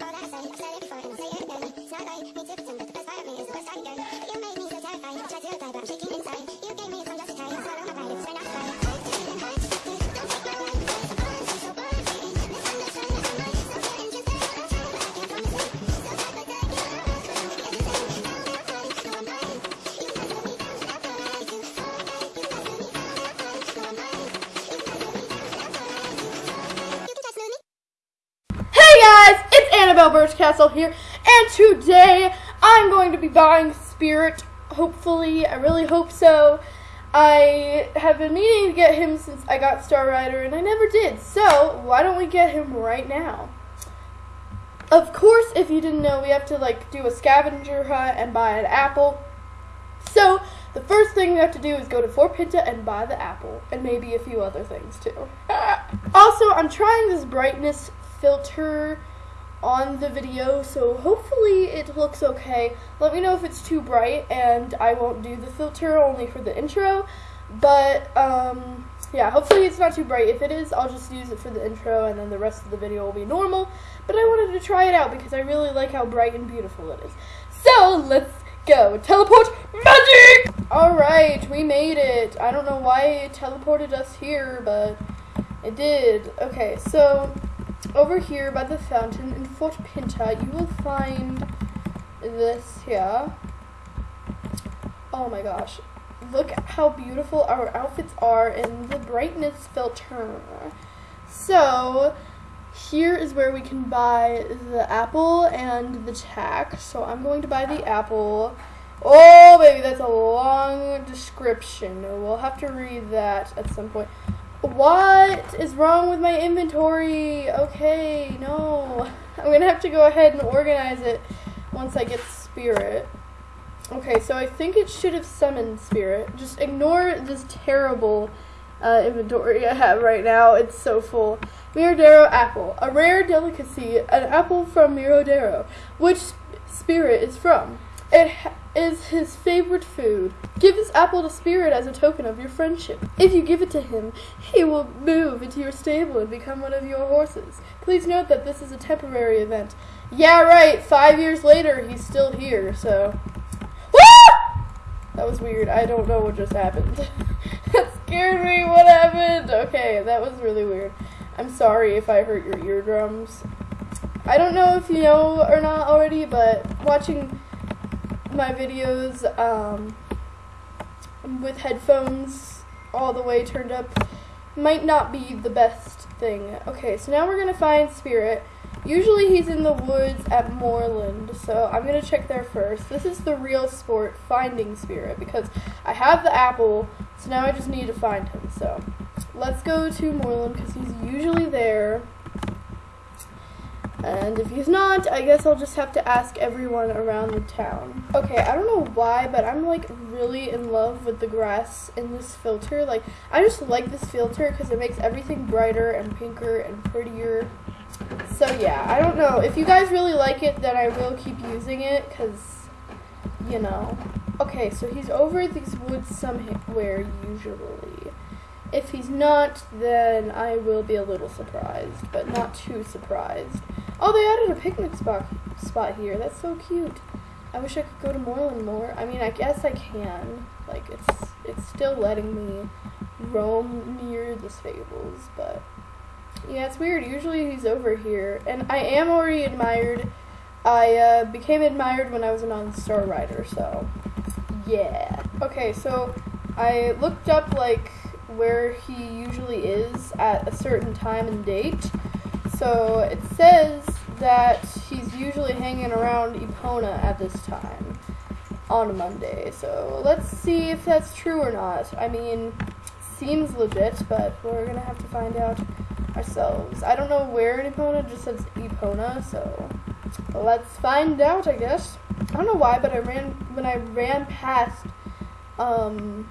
All that I say, I've said say it again. It's not like me to Birchcastle here, and today I'm going to be buying Spirit. Hopefully, I really hope so. I have been meaning to get him since I got Star Rider, and I never did. So why don't we get him right now? Of course, if you didn't know, we have to like do a scavenger hunt and buy an apple. So the first thing we have to do is go to Fort Pinta and buy the apple, and maybe a few other things too. also, I'm trying this brightness filter on the video, so hopefully it looks okay. Let me know if it's too bright, and I won't do the filter only for the intro. But um, yeah, hopefully it's not too bright. If it is, I'll just use it for the intro, and then the rest of the video will be normal. But I wanted to try it out because I really like how bright and beautiful it is. So let's go. Teleport magic! Alright, we made it. I don't know why it teleported us here, but it did. Okay, so over here by the fountain in Fort Pinta, you will find this here. Oh my gosh. Look how beautiful our outfits are in the brightness filter. So, here is where we can buy the apple and the tack. So I'm going to buy the apple. Oh, baby, that's a long description. We'll have to read that at some point. What is wrong with my inventory? Okay, no. I'm to have to go ahead and organize it once I get spirit. Okay, so I think it should have summoned spirit. Just ignore this terrible uh, inventory I have right now. It's so full. Miradero apple, a rare delicacy, an apple from Miradero, which spirit is from. It is his favorite food. Give this apple to Spirit as a token of your friendship. If you give it to him, he will move into your stable and become one of your horses. Please note that this is a temporary event. Yeah, right. Five years later, he's still here, so. That was weird. I don't know what just happened. that scared me. What happened? Okay, that was really weird. I'm sorry if I hurt your eardrums. I don't know if you know or not already, but watching my videos um, with headphones all the way turned up might not be the best thing. Okay, so now we're gonna find Spirit. Usually he's in the woods at Moorland, so I'm gonna check there first. This is the real sport, finding Spirit, because I have the apple, so now I just need to find him. So let's go to Moorland because he's usually there. And if he's not, I guess I'll just have to ask everyone around the town. Okay, I don't know why, but I'm like really in love with the grass in this filter. Like, I just like this filter because it makes everything brighter and pinker and prettier. So yeah, I don't know. If you guys really like it, then I will keep using it because, you know. Okay, so he's over these woods somewhere usually. If he's not, then I will be a little surprised, but not too surprised. Oh, they added a picnic spot spot here. That's so cute. I wish I could go to Moorland more. I mean, I guess I can. Like, it's it's still letting me roam near the stables, but yeah, it's weird. Usually he's over here, and I am already admired. I uh, became admired when I was a non-star rider, so yeah. Okay, so I looked up like where he usually is at a certain time and date. So it says that he's usually hanging around Epona at this time on a Monday. So let's see if that's true or not. I mean, seems legit, but we're gonna have to find out ourselves. I don't know where in Epona, just says Epona, so let's find out, I guess. I don't know why, but I ran when I ran past um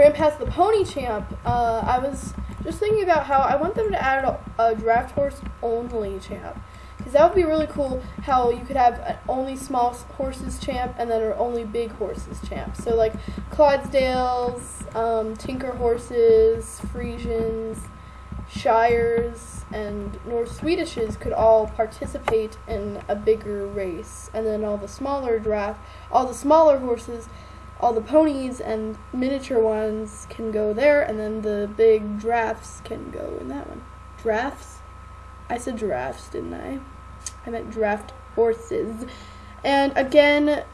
ran past the pony champ, uh, I was just thinking about how I want them to add a, a draft horse only champ. Because that would be really cool how you could have only small horses champ and then an only big horses champ. So, like Clydesdales, um, Tinker horses, Friesians, shires and North Swedishes could all participate in a bigger race, and then all the smaller draft, all the smaller horses, all the ponies and miniature ones can go there, and then the big drafts can go in that one. Drafts? I said drafts, didn't I? I meant draft horses. And again,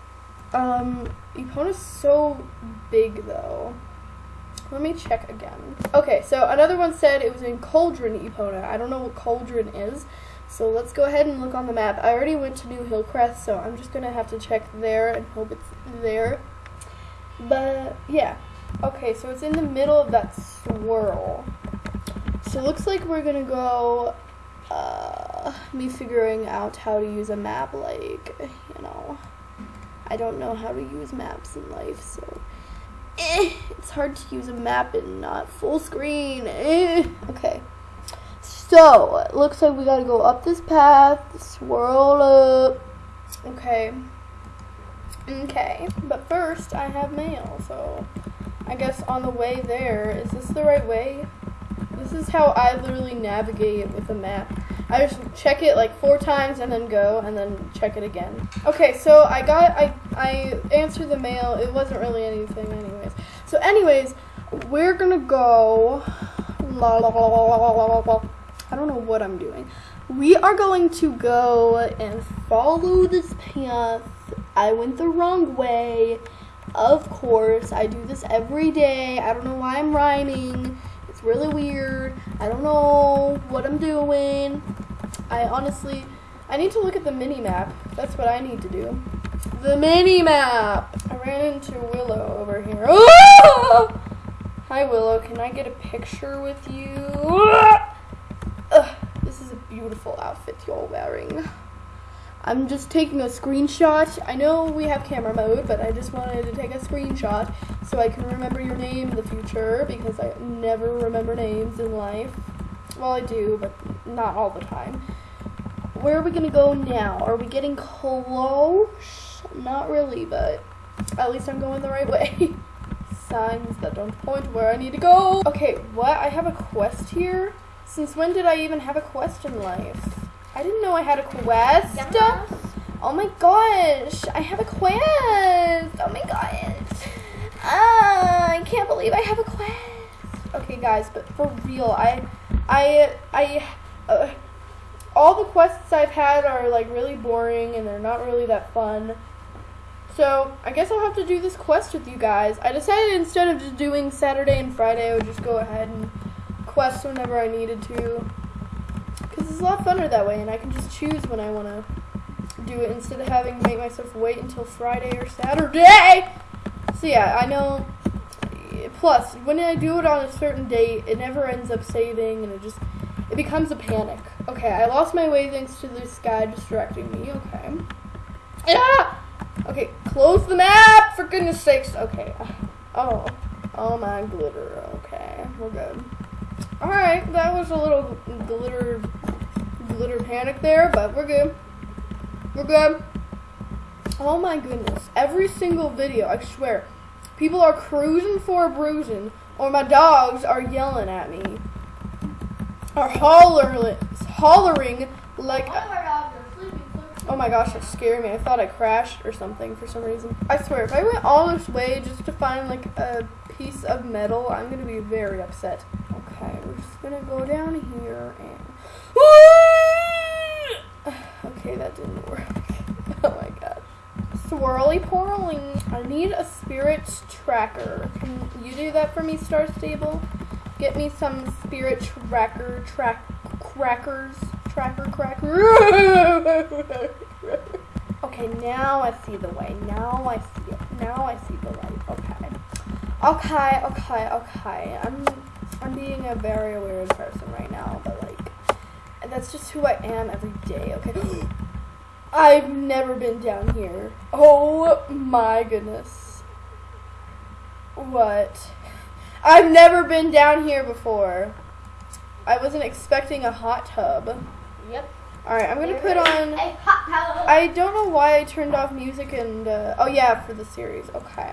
um, Epona's so big though. Let me check again. Okay, so another one said it was in Cauldron, Epona. I don't know what Cauldron is. So let's go ahead and look on the map. I already went to New Hillcrest, so I'm just going to have to check there and hope it's there. But, yeah. Okay, so it's in the middle of that swirl. So it looks like we're to go, uh, me figuring out how to use a map, like, you know. I don't know how to use maps in life, so eh, it's hard to use a map and not full screen. Eh. Okay. So, it looks like we gotta go up this path, swirl up. Okay. Okay. But first, I have mail, so I guess on the way there, is this the right way? This is how I literally navigate with a map. I just check it like four times and then go and then check it again. Okay, so I got I I answered the mail. It wasn't really anything anyways. So anyways, we're gonna go la, la, la, I don't know what I'm doing. We are going to go and follow this path. I went the wrong way. Of course, I do this every day. I don't know why I'm rhyming. It's really weird. I don't know what I'm doing. I honestly, I need to look at the mini map. That's what I need to do. The mini map. I ran into Willow over here. Ah! Hi Willow, can I get a picture with you? Ugh, this is a beautiful outfit you're wearing. I'm just taking a screenshot. I know we have camera mode, but I just wanted to take a screenshot so I can remember your name in the future because I never remember names in life. Well, I do, but not all the time. Where are we gonna go now? Are we getting close? Not really, but at least I'm going the right way. Signs that don't point where I need to go. Okay, what? I have a quest here? Since when did I even have a quest in life? I didn't know I had a quest. Oh my gosh, I have a quest. Oh my gosh. Ah, I can't believe I have a quest. Okay, guys, but for real, I, I, I, uh, all the quests I've had are like really boring and they're not really that fun. So I guess I'll have to do this quest with you guys. I decided instead of just doing Saturday and Friday, I would just go ahead and quest whenever I needed to. It's a lot funner that way, and I can just choose when I want to do it instead of having to make myself wait until Friday or Saturday. So yeah, I know. Plus, when I do it on a certain date, it never ends up saving, and it just it becomes a panic. Okay, I lost my way thanks to this guy distracting me. Okay. Yeah. Okay, close the map for goodness sakes. Okay. Oh. Oh my glitter. Okay, we're good. Alright, that was a little glitter glitter panic there, but we're good. We're good. Oh my goodness. Every single video, I swear, people are cruising for a bruising, or my dogs are yelling at me. Or hollering, hollering like. Oh my oh gosh, that scared me. I thought I crashed or something for some reason. I swear, if I went all this way just to find like a piece of metal, I'm gonna be very upset. Okay, we're just gonna go down here and. okay, that didn't work. oh my god. Swirly porling. I need a spirit tracker. Can you do that for me, Star Stable? Get me some spirit tracker track crackers. Tracker cracker. okay, now I see the way. Now I see it. Now I see the light. Okay. Okay, okay, okay. I'm I'm being a very weird person right now, that's just who I am every day, okay? I've never been down here. Oh my goodness. What? I've never been down here before. I wasn't expecting a hot tub. Yep. Alright, I'm gonna put on. A hot tub. I don't know why I turned off music and. Uh, oh, yeah, for the series. Okay.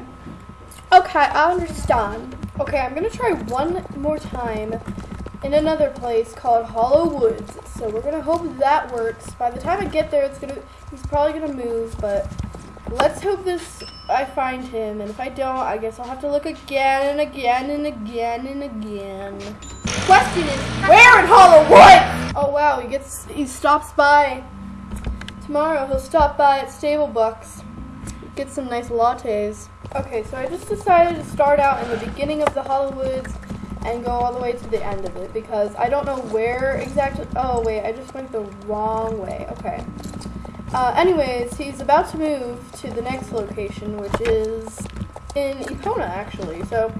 Okay, I understand. Okay, I'm gonna try one more time in another place called Hollow Woods. So we're gonna hope that works. By the time I get there, it's gonna he's probably gonna move, but let's hope this I find him. And if I don't, I guess I'll have to look again and again and again and again. Question is, where in Hollow Woods? Oh wow, he gets he stops by tomorrow. He'll stop by at Stable Bucks, get some nice lattes. Okay, so I just decided to start out in the beginning of the Hollow Woods and go all the way to the end of it because I don't know where exactly. Oh wait, I just went the wrong way. Okay. Uh, anyways, he's about to move to the next location, which is in Epona actually. So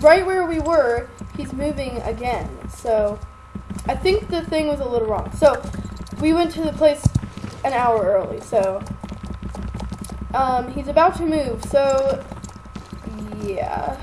right where we were, he's moving again. So I think the thing was a little wrong. So we went to the place an hour early. So um, he's about to move. So yeah.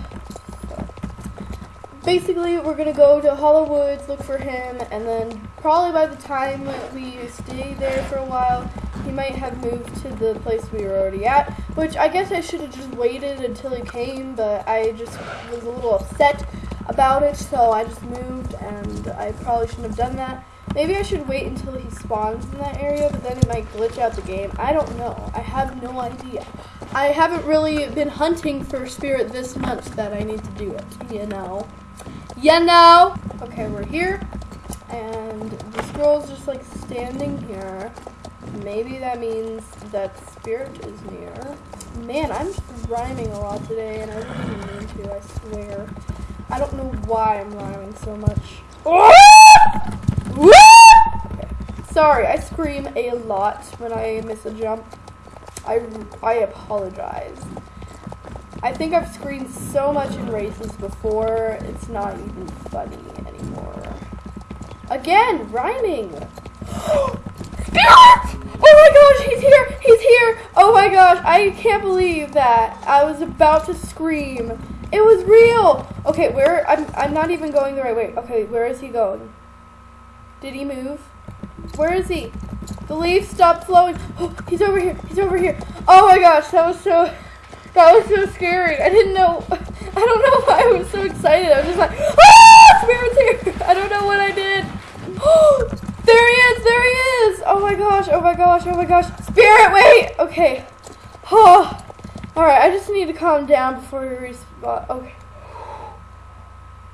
Basically, we're gonna go to Hollow Woods, look for him, and then probably by the time we stay there for a while, he might have moved to the place we were already at. Which I guess I should have just waited until he came, but I just was a little upset about it, so I just moved, and I probably shouldn't have done that. Maybe I should wait until he spawns in that area, but then it might glitch out the game. I don't know. I have no idea. I haven't really been hunting for spirit this much that I need to do it, you know. You know! Okay, we're here, and the scroll's just like standing here. Maybe that means that spirit is near. Man, I'm just rhyming a lot today, and I didn't even mean to, I swear. I don't know why I'm rhyming so much. Okay. Sorry, I scream a lot when I miss a jump. I, I apologize. I think I've screamed so much in races before, it's not even funny anymore. Again, rhyming. Spirit! Oh my gosh, he's here! He's here! Oh my gosh, I can't believe that. I was about to scream. It was real! Okay, where I'm I'm not even going the right way. Okay, where is he going? Did he move? Where is he? The leaves stopped flowing. Oh, he's over here. He's over here. Oh my gosh, that was so that was so scary. I didn't know I don't know why I was so excited. I was just like, ah, spirit's here. I don't know what I did. Oh, there he is. There he is. Oh my gosh. Oh my gosh. Oh my gosh. Spirit, wait. Okay. Oh. All right. I just need to calm down before we respawn. Okay.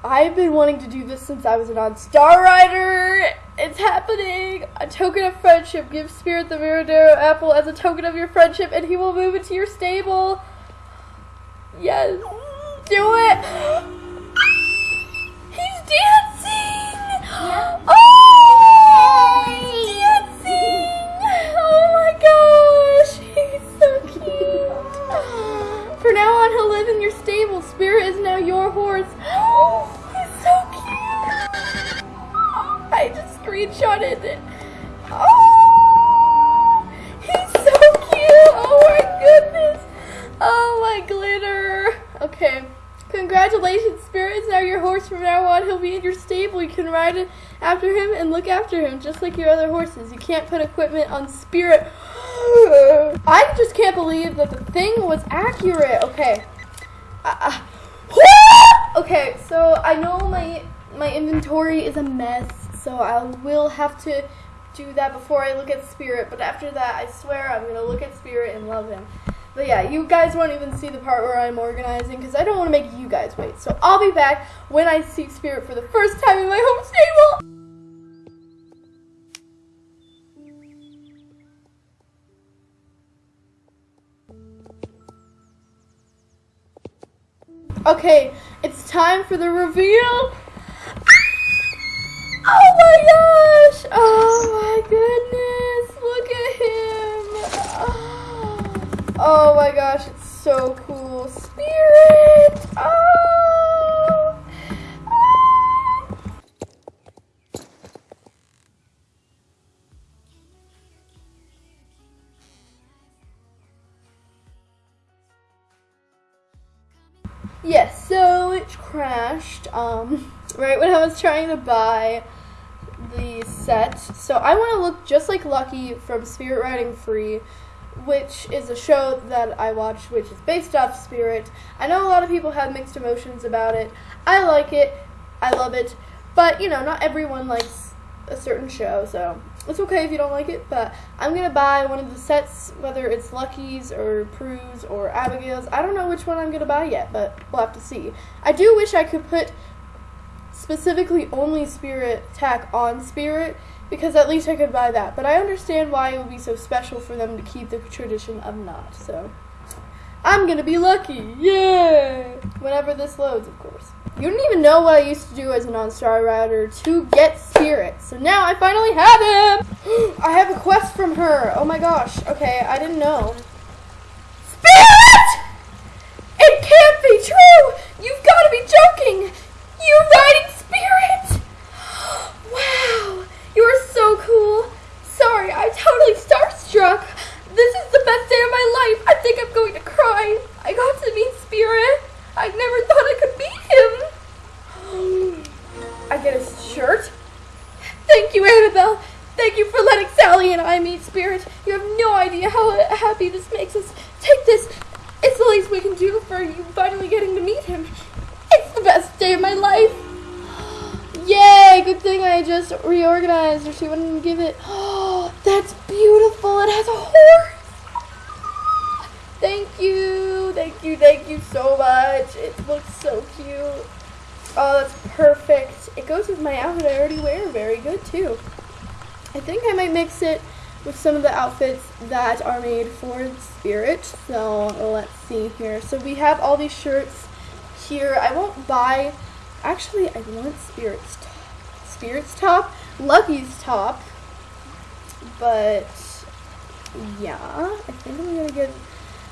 I've been wanting to do this since I was an on Star Rider. It's happening. A token of friendship. Give Spirit the Miradero apple as a token of your friendship, and he will move into your stable. Yes. Do it. He's dancing. Oh, he's dancing. Oh my gosh. He's so cute. For now on, he'll live in your stable. Spirit is now your horse. He's so cute. I just screenshotted it. Oh, he's so cute. Oh my goodness. Oh glitter. Okay. Congratulations, Spirit now your horse from now on. He'll be in your stable. You can ride after him and look after him, just like your other horses. You can't put equipment on Spirit. I just can't believe that the thing was accurate. Okay. Uh, okay, so I know my my inventory is a mess, so I will have to do that before I look at Spirit. But after that, I swear I'm gonna look at Spirit and love him. But yeah, you guys won't even see the part where I'm organizing because I don't want to make you guys wait. So I'll be back when I see Spirit for the first time in my home stable. Okay, it's time for the reveal. Ah! Oh my gosh! Oh my goodness! Oh my gosh, it's so cool. Spirit! Oh! Yes, so it crashed. Um, right when I was trying to buy the set. So I want to look just like Lucky from Spirit Riding Free, which is a show that I watch, which is based off Spirit. I know a lot of people have mixed emotions about it. I like it. I love it. But you know, not everyone likes a certain show, so it's okay if you don't like it. But I'm gonna buy one of the sets, whether it's Lucky's or Prue's or Abigail's. I don't know which one I'm gonna buy yet, but we'll have to see. I do wish I could put specifically only Spirit tack on Spirit because at least I could buy that. But I understand why it would be so special for them to keep the tradition of not. So I'm gonna be lucky. Yay! Whenever this loads, of course. You didn't even know what I used to do as a non-star rider to get Spirit. So now I finally have him! I have a quest from her. Oh my gosh. Okay, I didn't know. Spirit! It can't be true! You've got to be joking! You riding Spirit! Wow! You are so cool! Sorry, I'm totally starstruck! This is the best day of my life! I think I'm going to cry! I got to meet Spirit! I never thought I could meet him! I get a shirt? Thank you, Annabelle! Thank you for letting Sally and I meet Spirit! You have no idea how happy this makes us! Take this! It's the least we can do for you finally getting to meet him! It's the best day of my life! Yay! Good thing I just reorganized or she wouldn't give it. Oh, That's beautiful. It has a horse. Thank you. Thank you. Thank you so much. It looks so cute. Oh, that's perfect. It goes with my outfit I already wear very good too. I think I might mix it with some of the outfits that are made for Spirit. So let's see here. So we have all these shirts here. I won't buy Actually, I want Spirit's top. Spirit's top, Lucky's top, but yeah, I think I'm gonna get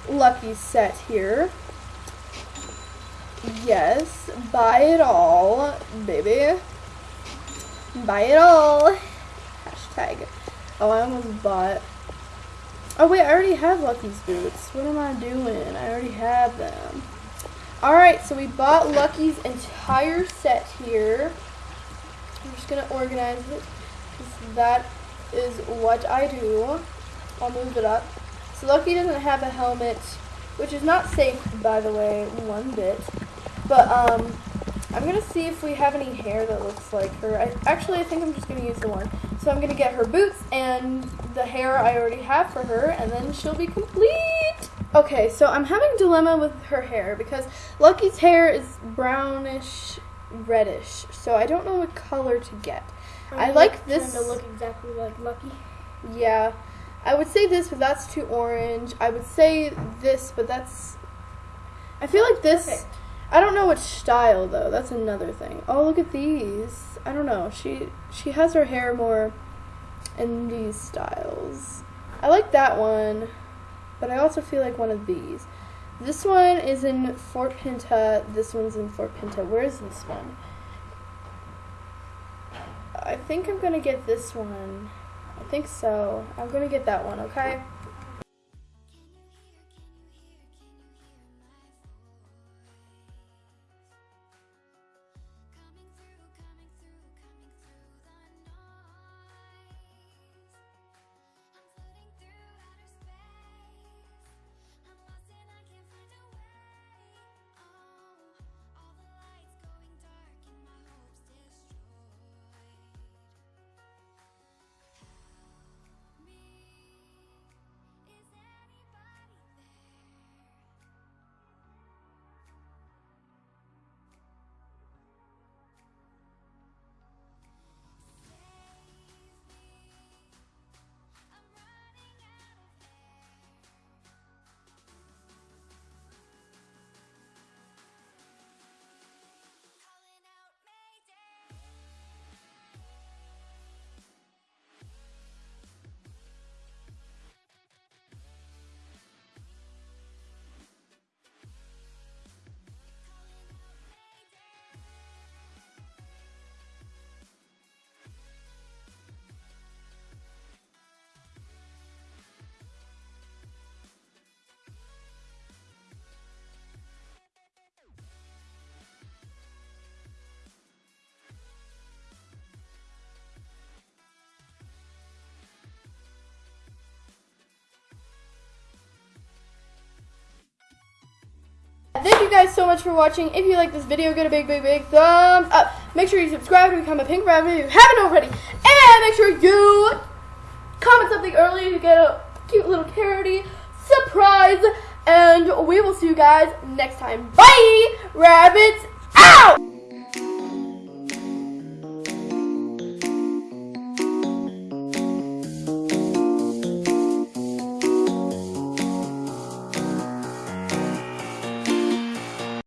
Lucky's set here. Yes, buy it all, baby. Buy it all. Hashtag. Oh, I almost bought. Oh wait, I already have Lucky's boots. What am I doing? I already have them. Alright, so we bought Lucky's entire set here. I'm just going to organize it. That is what I do. I'll move it up. So Lucky doesn't have a helmet, which is not safe, by the way, one bit. But, um, I'm going to see if we have any hair that looks like her. I, actually, I think I'm just going to use the one. So I'm going to get her boots and the hair I already have for her, and then she'll be complete. Okay, so I'm having a dilemma with her hair because Lucky's hair is brownish reddish, so I don't know what color to get. I like this to look exactly like Lucky. Yeah. I would say this, but that's too orange. I would say this, but that's I feel like this Perfect. I don't know which style though. That's another thing. Oh, look at these. I don't know. She she has her hair more in these styles. I like that one, but I also feel like one of these. This one is in Fort Pinta. This one's in Fort Pinta. Where is this one? I think I'm gonna get this one. I think so. I'm gonna get that one, okay? You guys so much for watching. If you like this video, give it a big, big, big thumbs up. Make sure you subscribe to become a pink rabbit if you haven't already. And make sure you comment something early to get a cute little charity surprise. And we will see you guys next time. Bye! Rabbits!